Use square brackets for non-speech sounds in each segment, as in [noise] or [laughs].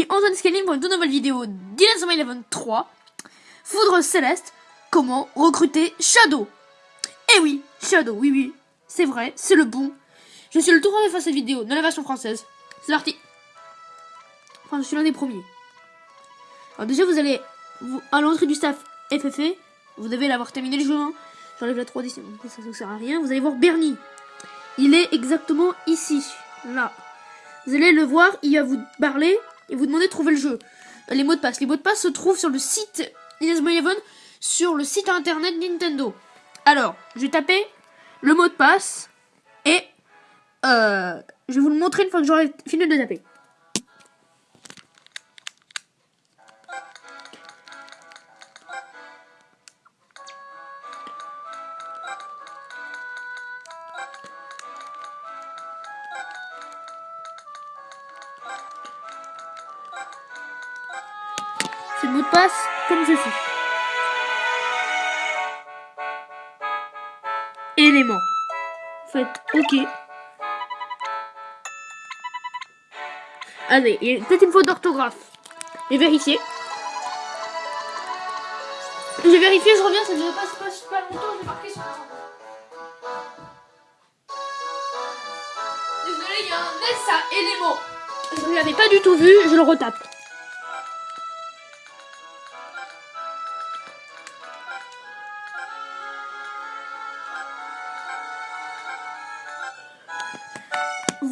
ici Antoine Scaling pour une toute nouvelle vidéo d'Inazuma Eleven 3. Foudre Céleste, comment recruter Shadow. Eh oui, Shadow, oui oui, c'est vrai, c'est le bon. Je suis le tout premier faire cette vidéo dans la version française. C'est parti. Enfin, je suis l'un des premiers. Alors déjà, vous allez à l'entrée du staff FFE, vous devez l'avoir terminé le jeu. J'enlève la 3D, ça ne sert à rien. Vous allez voir Bernie. Il est exactement ici, là. Vous allez le voir, il va vous parler et vous demander de trouver le jeu. Les mots de passe. Les mots de passe se trouvent sur le site Eleven, sur le site internet Nintendo. Alors, je vais taper le mot de passe et euh, je vais vous le montrer une fois que j'aurai fini de taper. Mot de passe comme ceci. Élément. Faites OK. Allez, il y a peut-être une faute d'orthographe. J'ai vérifié. J'ai vérifié, je reviens, ça ne pas, pas super longtemps, j'ai marqué sur Désolé, il y a un S à élément. Je ne l'avais pas du tout vu, je le retape.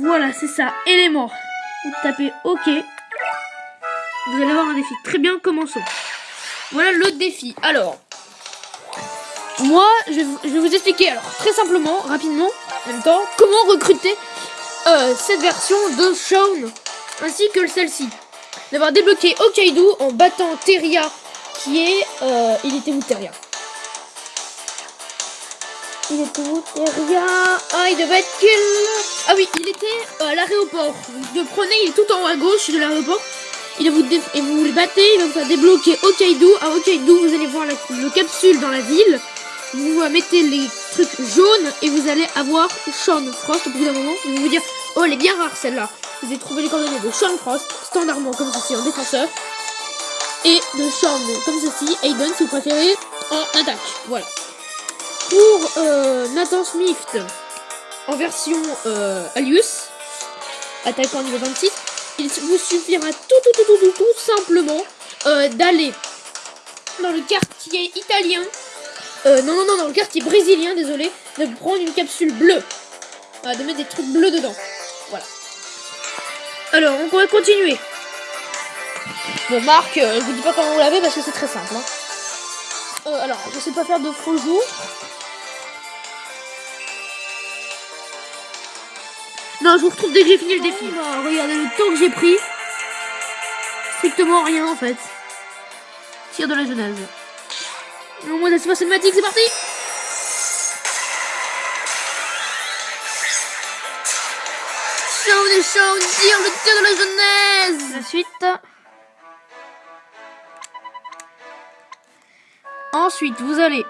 Voilà, c'est ça, élément. Vous tapez OK. Vous allez avoir un défi. Très bien, commençons. Voilà le défi. Alors, moi, je vais, vous expliquer, alors, très simplement, rapidement, en même temps, comment recruter euh, cette version de Shaun, ainsi que celle-ci. D'avoir débloqué Okaidu en battant Teria, qui est... Euh, il était où Teria il était où Teria Ah, il devait être quel Ah oui, il était euh, à l'aéroport. Vous le prenez, il est tout en haut à gauche de l'aéroport. Il vous et vous le battez, il va vous faire débloquer Hokkaido. À Hokkaido, vous allez voir la, le capsule dans la ville. Vous mettez les trucs jaunes et vous allez avoir Sean Frost au bout d'un moment. Vous vous dire, oh, elle est bien rare celle-là. Vous allez trouver les coordonnées de Sean Frost, standardement comme ceci en défenseur. Et de Sean comme ceci, Aiden si vous préférez, en attaque. Voilà. Pour euh, Nathan Smith en version euh, Alius, attaquant niveau 26, il vous suffira tout, tout, tout, tout, tout, tout simplement euh, d'aller dans le quartier italien, euh, non, non, non, dans le quartier brésilien, désolé, de prendre une capsule bleue, de mettre des trucs bleus dedans. Voilà. Alors, on pourrait continuer. Bon, Marc, je vous dis pas comment vous l'avez parce que c'est très simple. Hein. alors, je sais pas faire de faux. Non, je vous retrouve dès que j'ai fini le défi. Bah, regardez le temps que j'ai pris. Strictement rien en fait. Tir de la Genèse. Au moins la cinématique, c'est parti Shaun et Shaun tire le tir de la Genèse La suite. Ensuite, vous allez...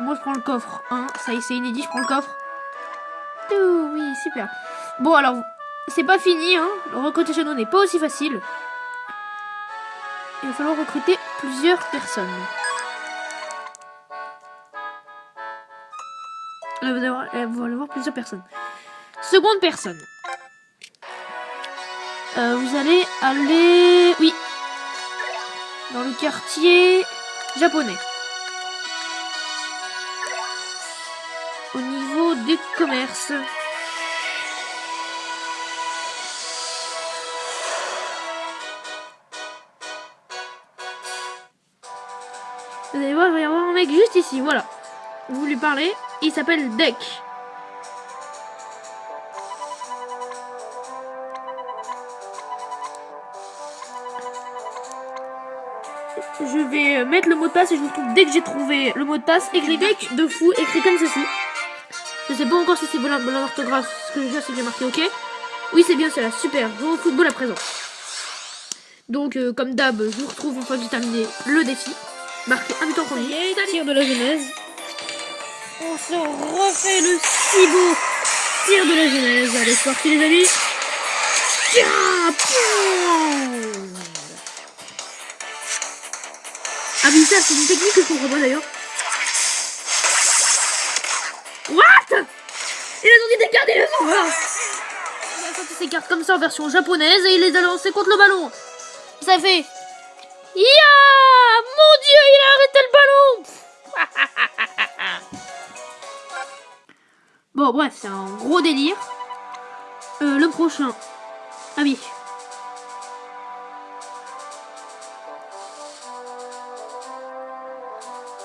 Moi, je prends le coffre 1. Ça y est, c'est inédit, je prends le coffre. oui, super. Bon, alors, c'est pas fini, hein. Recruter Shadow n'est pas aussi facile. Il va falloir recruter plusieurs personnes. Là, vous allez voir, vous allez voir plusieurs personnes. Seconde personne. Euh, vous allez aller... Oui. Dans le quartier japonais. Au niveau des commerces. Mec juste ici, voilà. Vous lui parlez, il s'appelle Deck. Je vais mettre le mot de passe et je vous retrouve dès que j'ai trouvé le mot de passe. Écrit Deck de fou, écrit comme ceci. Je sais pas encore si c'est bon l'orthographe. Ce que je sais, c'est que j'ai marqué OK. Oui, c'est bien cela. Super. Je au football à présent. Donc, euh, comme d'hab, je vous retrouve une fois que j'ai terminé le défi. Marqué un but en premier. Tir de la genèse. On se refait le si beau tir de la genèse. Allez, c'est parti les amis. Tiens Ah oui, ça, c'est une technique que je comprends pas d'ailleurs. What? Il a sorti des cartes et les voilà. Il a sorti ses cartes comme ça en version japonaise et il les a lancées contre le ballon. Ça fait... Mon dieu, il a arrêté le ballon [laughs] Bon, bref, c'est un gros délire. Euh, le prochain. Ah oui.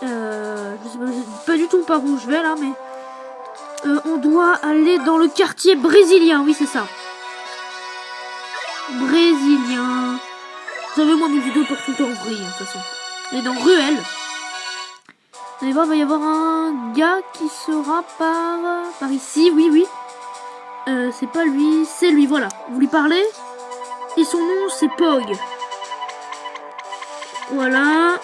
Euh, je sais pas, sais pas du tout par où je vais là, mais... Euh, on doit aller dans le quartier brésilien, oui c'est ça. Brésilien. Vous savez, moi mes vidéos portent tout en vrille, hein, de toute façon. Est dans Ruelle. Vous allez voir, il va y avoir un gars qui sera par, par ici, oui, oui. Euh, c'est pas lui, c'est lui, voilà. Vous lui parlez Et son nom, c'est Pog. Voilà.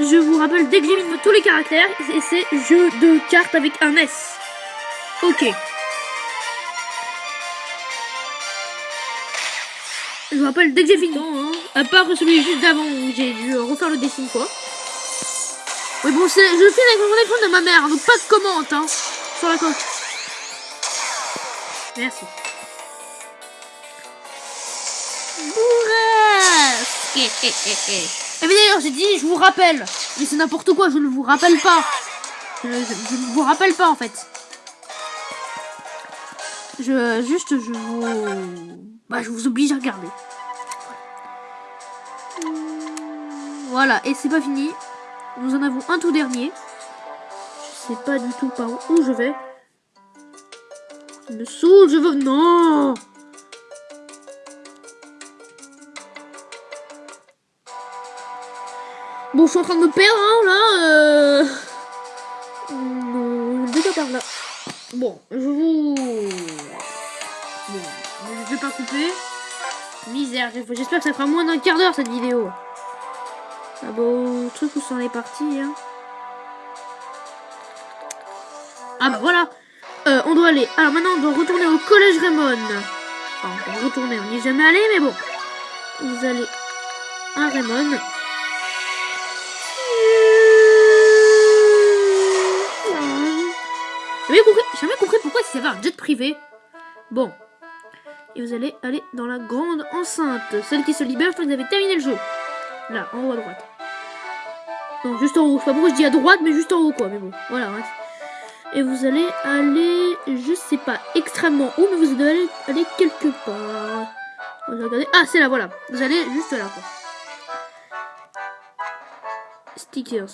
Je vous rappelle dès que j'ai mis tous les caractères, et c'est jeu de cartes avec un S. Ok. Je vous rappelle dès que j'ai fini, hein, à part celui juste d'avant où j'ai dû refaire le dessin quoi. Oui bon, c'est, je le fais avec mon téléphone de ma mère, donc pas de commente hein, sur la coque. Merci. Bourrasque et mais d'ailleurs, j'ai dit, je vous rappelle. Mais c'est n'importe quoi, je ne vous rappelle pas. Je, ne vous rappelle pas, en fait. Je, juste, je vous... Bah, je vous oblige à regarder. Voilà, et c'est pas fini. Nous en avons un tout dernier. Je sais pas du tout par où je vais. Je me saoule, je veux... Non Bon, je suis en train de me perdre, hein, là. Euh... Non, déjà par là. Bon, je vous... Bon, je vais pas couper. Misère, j'espère que ça fera moins d'un quart d'heure, cette vidéo. Ah bon, truc où s'en est parti, hein. Ah bah voilà euh, On doit aller... Alors maintenant, on doit retourner au collège Raymond. Enfin, on va retourner, on n'y est jamais allé, mais bon. Vous allez à Raymond. J'ai jamais compris pourquoi il avait un jet privé. Bon. Et vous allez aller dans la grande enceinte. Celle qui se libère quand vous avez terminé le jeu. Là, en haut à droite. Non, juste en haut. Je sais pas je dis à droite, mais juste en haut, quoi. Mais bon, voilà, bref. Et vous allez aller, je sais pas extrêmement où, mais vous allez aller quelque part. Regarder. Ah, c'est là, voilà. Vous allez juste là, quoi. Stickers.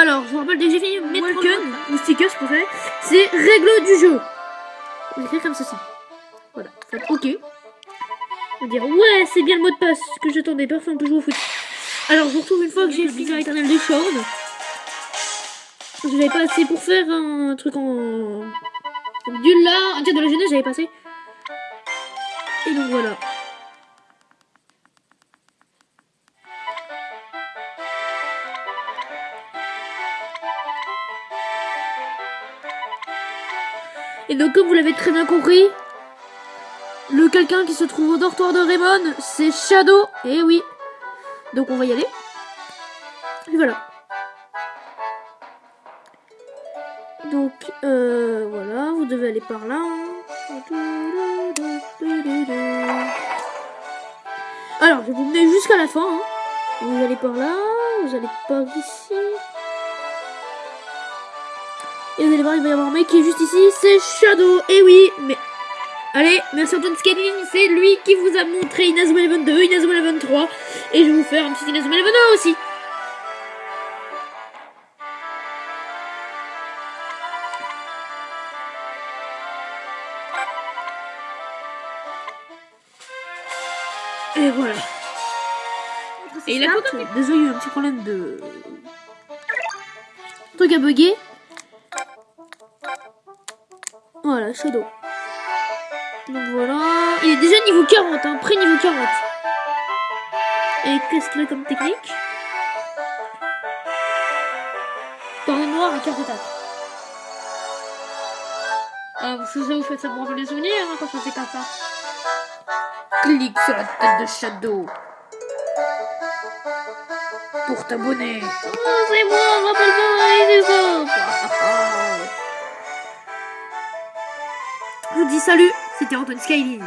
Alors, je vous rappelle, dès que j'ai fini Welcome, ou stickers pour faire, c'est règle du jeu. On écrit comme ceci. Voilà, faites OK. On va dire, ouais, c'est bien le mot de passe que j'attendais, personne peut jouer au foot. Alors, je vous retrouve une fois que j'ai fini l'éternel des. Je n'avais pas assez pour faire un truc en... Du là, un tir de la jeunesse, j'avais passé. Et donc voilà. Et donc, comme vous l'avez très bien compris, le quelqu'un qui se trouve au dortoir de Raymond, c'est Shadow. Eh oui. Donc, on va y aller. Et voilà. Donc, euh, voilà, vous devez aller par là. Alors, je vous mener jusqu'à la fin. Hein. Vous allez par là, vous allez par ici. Et vous allez voir, il va y avoir un mec qui est juste ici, c'est Shadow. Et eh oui, mais... Allez, merci Antoine Scaling, c'est lui qui vous a montré Inazuma Eleven 2, Inazuma Eleven 3. Et je vais vous faire un petit Inazuma Eleven 1 aussi. Et voilà. Et il a pas Désolé, il y a eu un petit problème de... truc à bugger. Voilà, Shadow. Donc voilà. Il est déjà niveau 40, hein, près niveau 40. Et qu'est-ce qu'il a comme technique? Dans le noir et carte d'attaque. Ah, parce que ça vous fait ça pour les souvenirs hein, quand ça fait comme ça. Clique sur la tête de Shadow. Pour t'abonner. Oh, c'est moi, rappelle-moi, c'est ça. Vous dis salut, c'était Antoine Skyline.